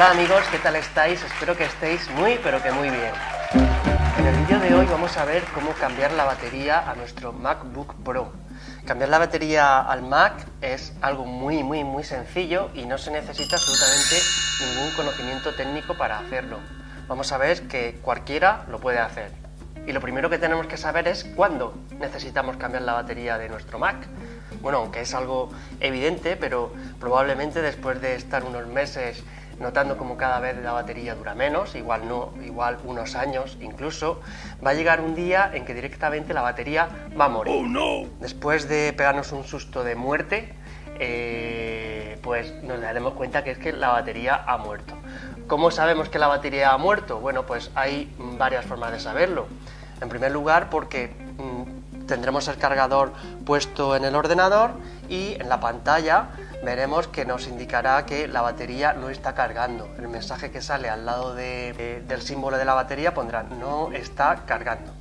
Hola amigos, ¿qué tal estáis? Espero que estéis muy pero que muy bien. En el vídeo de hoy vamos a ver cómo cambiar la batería a nuestro MacBook Pro. Cambiar la batería al Mac es algo muy muy muy sencillo y no se necesita absolutamente ningún conocimiento técnico para hacerlo. Vamos a ver que cualquiera lo puede hacer. Y lo primero que tenemos que saber es cuándo necesitamos cambiar la batería de nuestro Mac. Bueno, aunque es algo evidente, pero probablemente después de estar unos meses notando como cada vez la batería dura menos, igual no, igual unos años incluso, va a llegar un día en que directamente la batería va a morir. Oh, no. Después de pegarnos un susto de muerte, eh, pues nos daremos cuenta que es que la batería ha muerto. ¿Cómo sabemos que la batería ha muerto? Bueno, pues hay varias formas de saberlo. En primer lugar, porque mm, tendremos el cargador puesto en el ordenador y en la pantalla veremos que nos indicará que la batería no está cargando. El mensaje que sale al lado del símbolo de la batería pondrá no está cargando.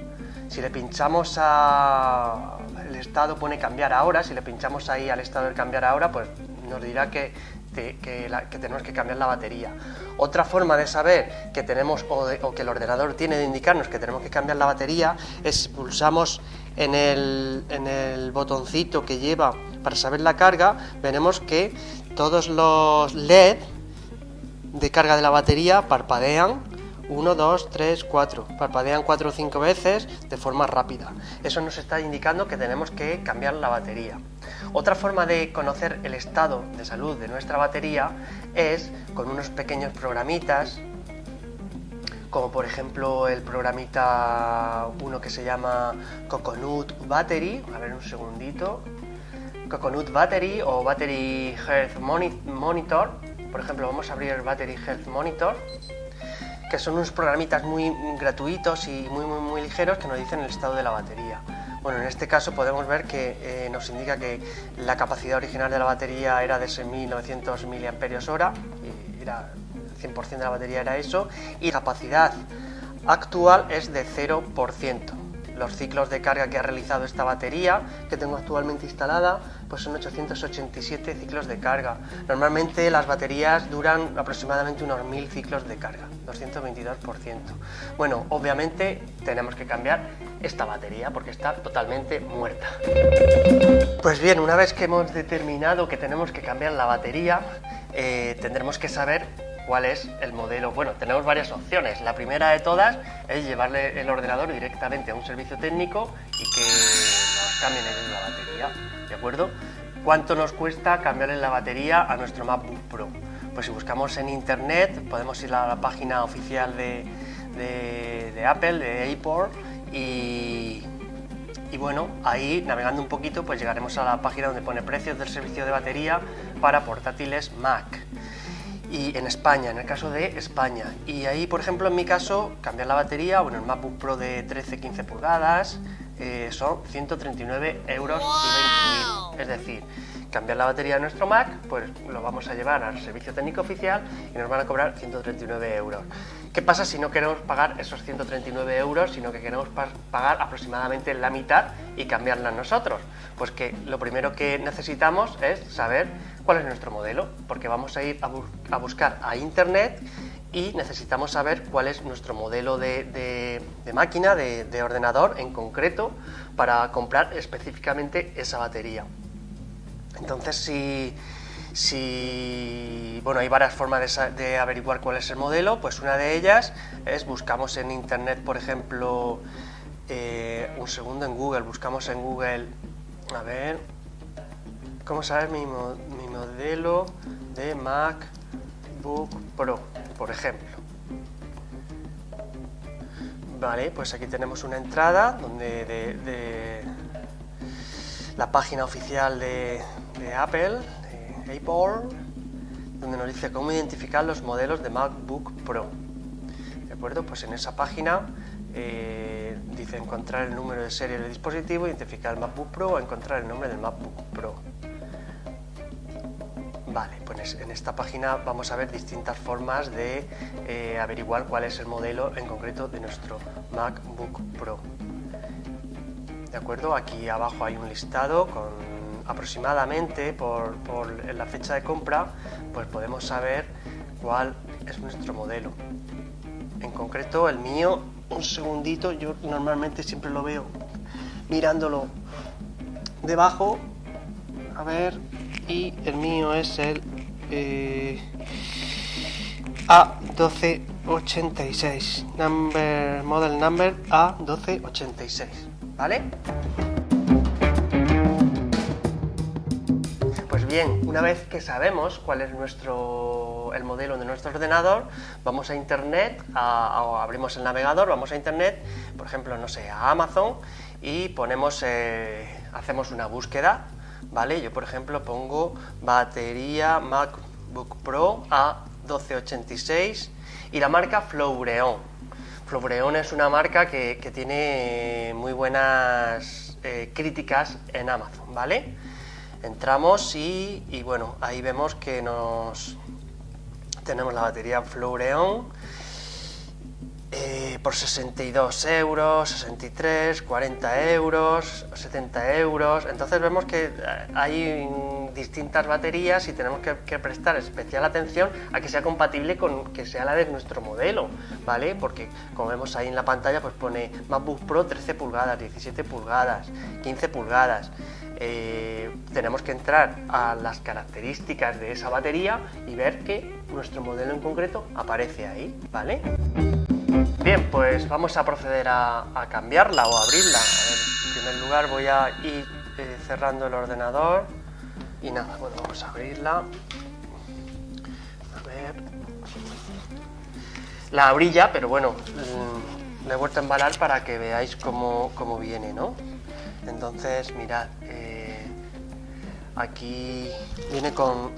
Si le pinchamos a el estado pone cambiar ahora, si le pinchamos ahí al estado de cambiar ahora, pues nos dirá que, tenemos que cambiar la batería. Otra forma de saber que tenemos o, que el ordenador tiene de indicarnos que tenemos que cambiar la batería es pulsamos en el, en el botoncito que lleva para saber la carga, veremos que todos los LED de carga de la batería parpadean 1, 2, 3, 4. Parpadean 4 o 5 veces de forma rápida. Eso nos está indicando que tenemos que cambiar la batería. Otra forma de conocer el estado de salud de nuestra batería es con unos pequeños programitas como por ejemplo el programita uno que se llama Coconut Battery, a ver un segundito, Coconut Battery o Battery Health Monitor, por ejemplo vamos a abrir el Battery Health Monitor, que son unos programitas muy gratuitos y muy muy muy ligeros que nos dicen el estado de la batería. Bueno, en este caso podemos ver que eh, nos indica que la capacidad original de la batería era de 6.900 mAh, y era 100% de la batería era eso, y la capacidad actual es de 0%. Los ciclos de carga que ha realizado esta batería, que tengo actualmente instalada, pues son 887 ciclos de carga. Normalmente las baterías duran aproximadamente unos 1000 ciclos de carga, 222%. Bueno, obviamente tenemos que cambiar esta batería porque está totalmente muerta. Pues bien, una vez que hemos determinado que tenemos que cambiar la batería, eh, tendremos que saber cuál es el modelo. Bueno, tenemos varias opciones. La primera de todas es llevarle el ordenador directamente a un servicio técnico y que nos cambien la batería, ¿de acuerdo? ¿Cuánto nos cuesta cambiarle la batería a nuestro MacBook Pro? Pues si buscamos en internet podemos ir a la página oficial de, de, Apple, de Apple, y, y bueno, ahí navegando un poquito pues llegaremos a la página donde pone precios del servicio de batería para portátiles Mac y en España, en el caso de España. Y ahí, por ejemplo, en mi caso, cambiar la batería, bueno, el MacBook Pro de 13-15 pulgadas eh, son 139 euros y Es decir, cambiar la batería de nuestro Mac, pues lo vamos a llevar al servicio técnico oficial y nos van a cobrar 139 euros. ¿Qué pasa si no queremos pagar esos 139 euros, sino que queremos pagar aproximadamente la mitad y cambiarla nosotros? Pues que lo primero que necesitamos es saber cuál es nuestro modelo, porque vamos a ir a, buscar a internet y necesitamos saber cuál es nuestro modelo de, máquina, de, de ordenador en concreto, para comprar específicamente esa batería. Entonces, si si, bueno, hay varias formas de, averiguar cuál es el modelo, pues una de ellas es buscamos en internet, por ejemplo, eh, un segundo en Google, buscamos en Google, a ver, ¿cómo saber mi, mi modelo de MacBook Pro, por ejemplo? Vale, pues aquí tenemos una entrada donde de, la página oficial de Apple, Apple, donde nos dice cómo identificar los modelos de MacBook Pro. ¿De acuerdo? Pues en esa página eh, dice encontrar el número de serie del dispositivo, identificar el MacBook Pro o encontrar el nombre del MacBook Pro. Vale, pues en esta página vamos a ver distintas formas de eh, averiguar cuál es el modelo en concreto de nuestro MacBook Pro. ¿De acuerdo? Aquí abajo hay un listado con aproximadamente por, la fecha de compra, pues podemos saber cuál es nuestro modelo. En concreto el mío, un segundito, yo normalmente siempre lo veo mirándolo debajo, a ver, y el mío es el eh, A1286, number, model number A1286, ¿vale? Bien, una vez que sabemos cuál es nuestro el modelo de nuestro ordenador, vamos a internet, abrimos el navegador, vamos a internet, por ejemplo, no sé, a Amazon y ponemos, eh, hacemos una búsqueda, ¿vale? Yo, por ejemplo, pongo batería MacBook Pro A1286 y la marca Flowreon. Flowreon es una marca que, tiene muy buenas eh, críticas en Amazon, ¿vale? Entramos y, y, bueno, ahí vemos que nos tenemos la batería Flowreon eh, por 62 euros, 63, 40 euros, 70 euros. Entonces vemos que eh, hay distintas baterías y tenemos que, prestar especial atención a que sea compatible con que sea la de nuestro modelo, ¿vale? Porque como vemos ahí en la pantalla, pues pone MacBook Pro 13 pulgadas, 17 pulgadas, 15 pulgadas. Eh, tenemos que entrar a las características de esa batería y ver que nuestro modelo en concreto aparece ahí, ¿vale? Bien, pues vamos a proceder a, cambiarla o abrirla. en primer lugar voy a ir eh, cerrando el ordenador y nada, bueno, vamos a abrirla. A ver. La abrilla, pero bueno, mm, le he vuelto a embalar para que veáis cómo, viene, ¿no? Entonces, mirad, eh, aquí viene con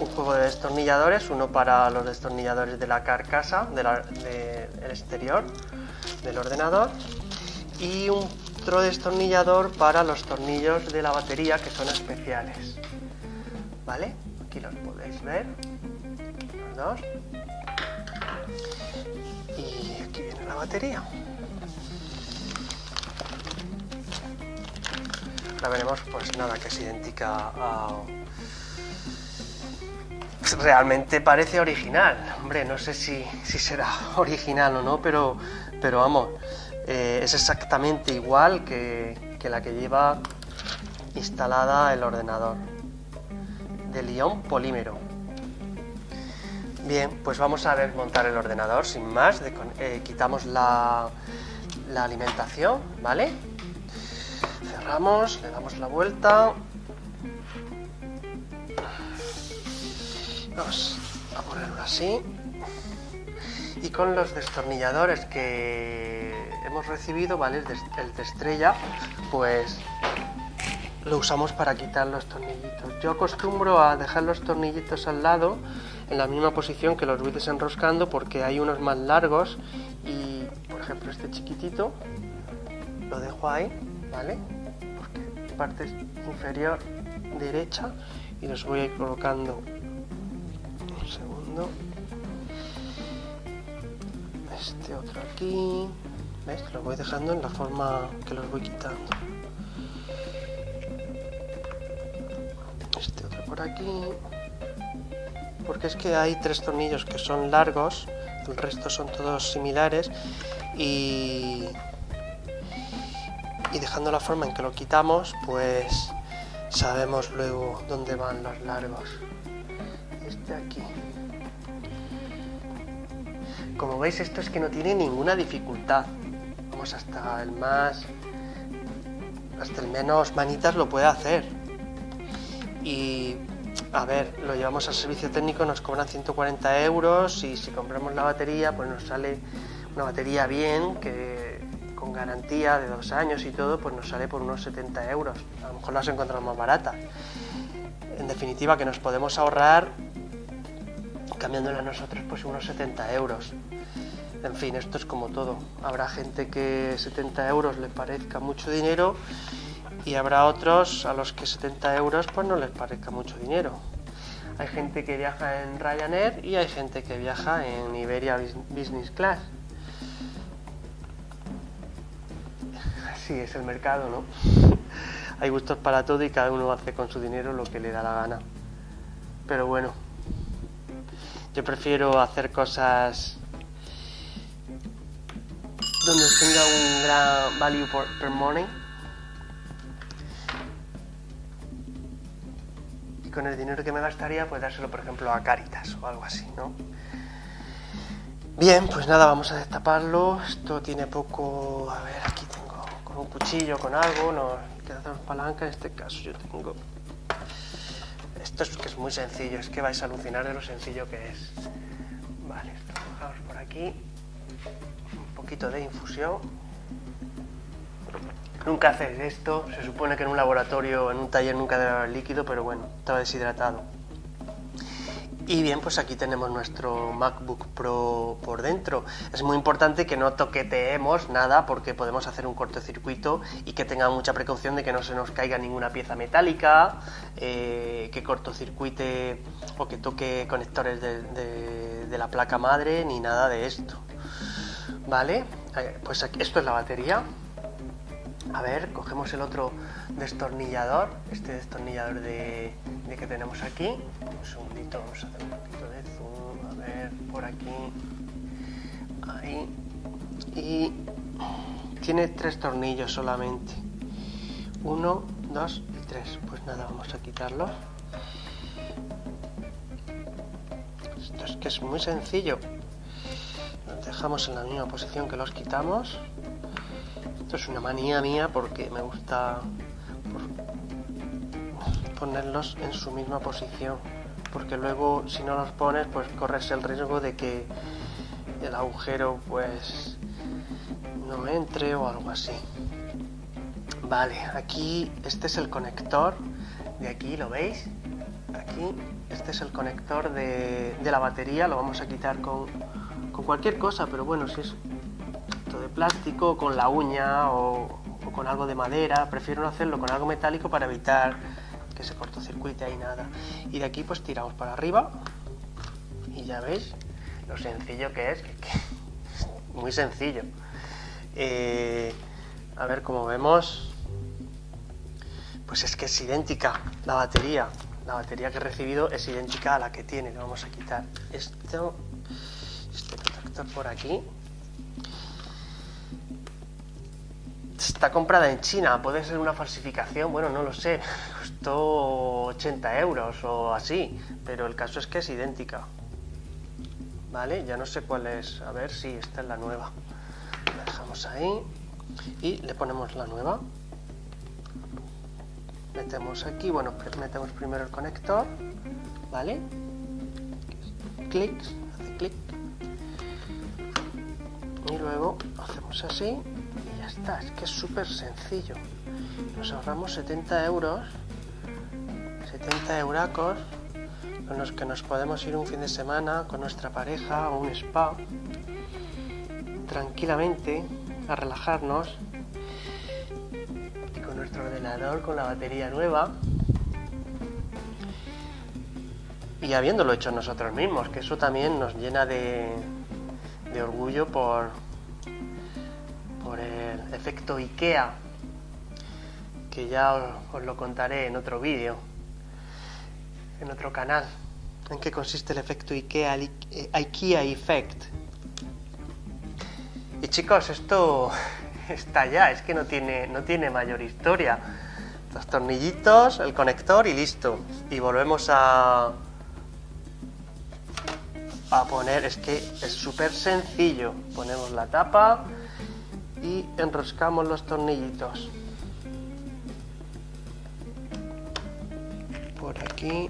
un juego de destornilladores, uno para los destornilladores de la carcasa, del exterior del ordenador, y un otro destornillador para los tornillos de la batería que son especiales. ¿Vale? Aquí los podéis ver. Los dos. Y aquí viene la batería. Ahora veremos pues nada que es idéntica a realmente parece original. Hombre, no sé si, será original o no, pero, pero vamos, eh, es exactamente igual que, que, la que lleva instalada el ordenador de Lyon Polímero. Bien, pues vamos a desmontar el ordenador sin más. Eh, quitamos la, la alimentación, ¿vale? Cerramos, le damos la vuelta Vamos a ponerlo así. Y con los destornilladores que hemos recibido, ¿vale? El de, estrella, pues lo usamos para quitar los tornillitos. Yo acostumbro a dejar los tornillitos al lado en la misma posición que los voy desenroscando porque hay unos más largos y por ejemplo este chiquitito lo dejo ahí, ¿vale? Porque parte inferior derecha y los voy a ir colocando Este otro aquí. ¿Ves? Lo voy dejando en la forma que los voy quitando. Este otro por aquí. Porque es que hay tres tornillos que son largos, el resto son todos similares y, y dejando la forma en que lo quitamos, pues sabemos luego dónde van los largos este aquí. Como veis esto es que no tiene ninguna dificultad. Vamos hasta el más... Hasta el menos manitas lo puede hacer. Y a ver, lo llevamos al servicio técnico, nos cobran 140 euros y si compramos la batería, pues nos sale una batería bien, que con garantía de dos años y todo, pues nos sale por unos 70 euros. A lo mejor las encontramos más baratas. En definitiva, que nos podemos ahorrar cambiándola a nosotros pues unos 70 euros. En fin, esto es como todo. Habrá gente que 70 euros le parezca mucho dinero y habrá otros a los que 70 euros pues no les parezca mucho dinero. Hay gente que viaja en Ryanair y hay gente que viaja en Iberia Business Class. Así es el mercado, ¿no? Hay gustos para todo y cada uno hace con su dinero lo que le da la gana. Pero bueno, Yo prefiero hacer cosas donde tenga un gran value per money. Y con el dinero que me gastaría, pues dárselo, por ejemplo, a Caritas o algo así, ¿no? Bien, pues nada, vamos a destaparlo. Esto tiene poco... A ver, aquí tengo con un cuchillo, con algo, no queda dos palanca. En este caso yo tengo... Esto es que es muy sencillo, es que vais a alucinar de lo sencillo que es. Vale, dejamos por aquí. Un poquito de infusión. Nunca hacéis esto, se supone que en un laboratorio, en un taller nunca haber líquido, pero bueno, estaba deshidratado. Y bien, pues aquí tenemos nuestro MacBook Pro por dentro. Es muy importante que no toqueteemos nada porque podemos hacer un cortocircuito y que tenga mucha precaución de que no se nos caiga ninguna pieza metálica, eh, que cortocircuite o que toque conectores de, de, la placa madre ni nada de esto. Vale, eh, pues aquí, esto es la batería. A ver, cogemos el otro destornillador, este destornillador de, que tenemos aquí. Un segundito, vamos a hacer un poquito de zoom, a ver, por aquí, ahí. Y tiene tres tornillos solamente. Uno, dos y tres. Pues nada, vamos a quitarlos. Esto es que es muy sencillo. Los dejamos en la misma posición que los quitamos. Esto es una manía mía porque me gusta ponerlos en su misma posición porque luego si no los pones pues corres el riesgo de que el agujero pues no entre o algo así. Vale aquí este es el conector de aquí lo veis aquí este es el conector de, la batería lo vamos a quitar con, con cualquier cosa pero bueno si es plástico con la uña o, con algo de madera. Prefiero no hacerlo con algo metálico para evitar que se cortocircuite ahí nada. Y de aquí pues tiramos para arriba y ya veis lo sencillo que es, muy sencillo. Eh, a ver cómo vemos, pues es que es idéntica la batería. La batería que he recibido es idéntica a la que tiene. Le vamos a quitar esto, este protector por aquí está comprada en China, puede ser una falsificación, bueno, no lo sé, costó 80 euros o así, pero el caso es que es idéntica. Vale, ya no sé cuál es, a ver si esta es la nueva. La dejamos ahí y le ponemos la nueva. Metemos aquí, bueno, metemos primero el conector, ¿vale? Clic, hace clic. Y luego hacemos así es que es súper sencillo. Nos ahorramos 70 euros, 70 euracos, con los que nos podemos ir un fin de semana con nuestra pareja o un spa, tranquilamente, a relajarnos, y con nuestro ordenador con la batería nueva. Y habiéndolo hecho nosotros mismos, que eso también nos llena de, de orgullo por, efecto IKEA, que ya os, lo contaré en otro vídeo, en otro canal, en qué consiste el efecto IKEA, el IKEA Effect. Y chicos, esto está ya, es que no tiene, no tiene mayor historia. Los tornillitos, el conector y listo. Y volvemos a, a poner, es que es súper sencillo. Ponemos la tapa, y enroscamos los tornillitos. Por aquí.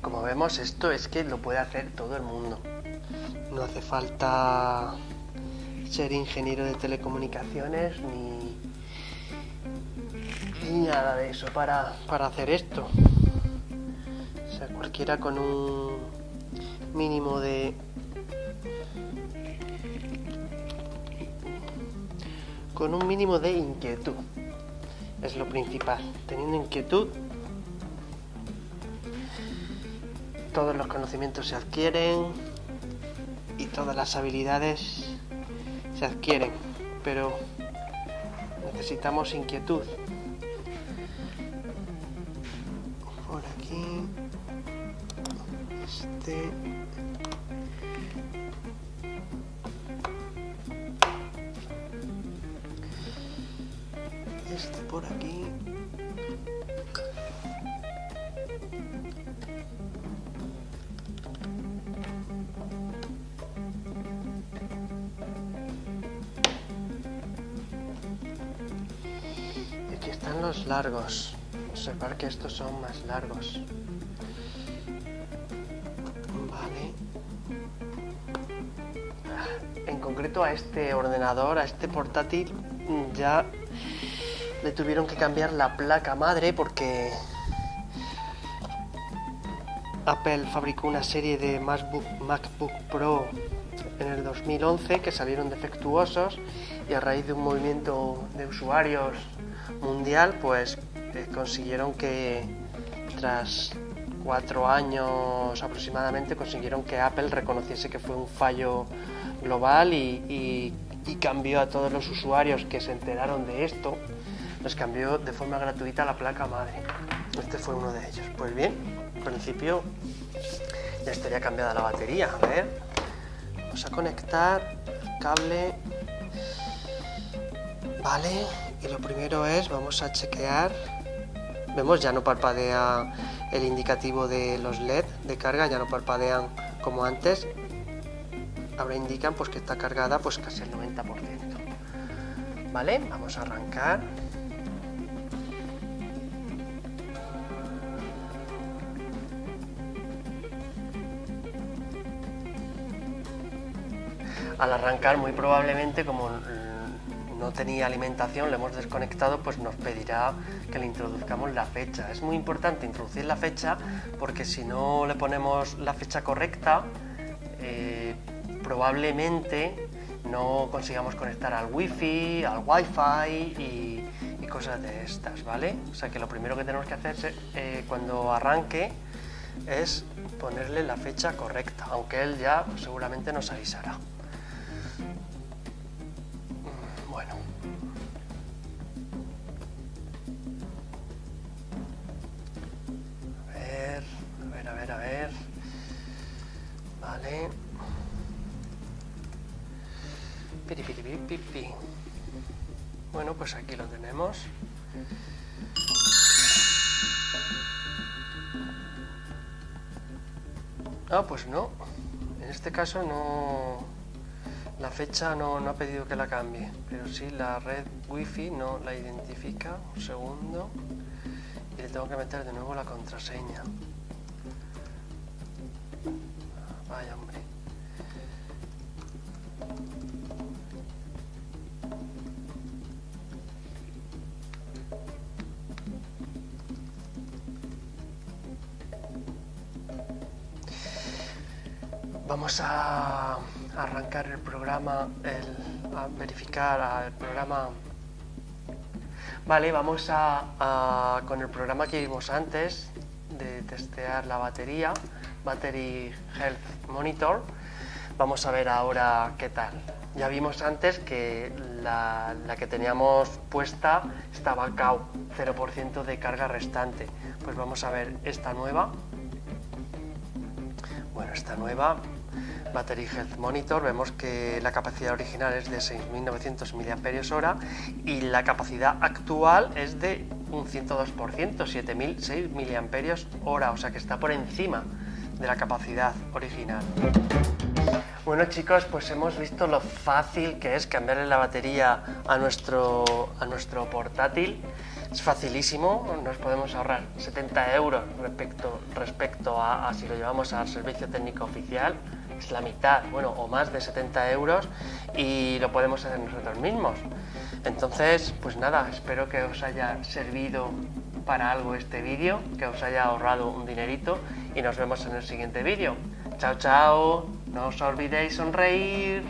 Como vemos esto es que lo puede hacer todo el mundo. No hace falta ser ingeniero de telecomunicaciones ni, ni nada de eso para, para hacer esto. O sea cualquiera con un mínimo de con un mínimo de inquietud es lo principal teniendo inquietud todos los conocimientos se adquieren y todas las habilidades se adquieren pero necesitamos inquietud aquí. Este. Este por aquí. Aquí están los largos. Observar que estos son más largos. Vale. En concreto a este ordenador, a este portátil, ya le tuvieron que cambiar la placa madre porque Apple fabricó una serie de MacBook, Pro en el 2011 que salieron defectuosos y a raíz de un movimiento de usuarios mundial pues eh, consiguieron que tras cuatro años aproximadamente consiguieron que Apple reconociese que fue un fallo global y cambió a todos los usuarios que se enteraron de esto les cambió de forma gratuita la placa madre. Este fue uno de ellos. Pues bien, en principio ya estaría cambiada la batería. A ver, vamos a conectar el cable. Vale, y lo primero es, vamos a chequear. Vemos, ya no parpadea el indicativo de los LED de carga, ya no parpadean como antes. Ahora indican pues que está cargada pues casi el 90%. Vale, vamos a arrancar. Al arrancar muy probablemente como no tenía alimentación, le hemos desconectado, pues nos pedirá que le introduzcamos la fecha. Es muy importante introducir la fecha porque si no le ponemos la fecha correcta, eh, probablemente no consigamos conectar al wifi, al wifi y, y, cosas de estas, ¿vale? O sea que lo primero que tenemos que hacer eh, cuando arranque es ponerle la fecha correcta, aunque él ya seguramente nos avisará. Bueno, pues aquí lo tenemos. Ah, pues no. En este caso no... La fecha no, no ha pedido que la cambie, pero sí la red wifi no la identifica. Un segundo. Y le tengo que meter de nuevo la contraseña. Vamos a arrancar el programa, a verificar el programa. Vale, vamos a, con el programa que vimos antes de testear la batería. Battery Health Monitor. Vamos a ver ahora qué tal. Ya vimos antes que la, que teníamos puesta estaba CAO, 0% de carga restante. Pues vamos a ver esta nueva. Bueno, esta nueva Battery Health Monitor, vemos que la capacidad original es de 6.900 mAh y la capacidad actual es de un 102%, 7.006 mAh, o sea que está por encima de la capacidad original. Bueno chicos, pues hemos visto lo fácil que es cambiarle la batería a nuestro, a nuestro portátil. Es facilísimo, nos podemos ahorrar 70 euros respecto, respecto a, a si lo llevamos al servicio técnico oficial. Es la mitad, bueno, o más de 70 euros y lo podemos hacer nosotros mismos. Entonces, pues nada, espero que os haya servido para algo este vídeo, que os haya ahorrado un dinerito y nos vemos en el siguiente vídeo. Chao, chao, no os olvidéis sonreír.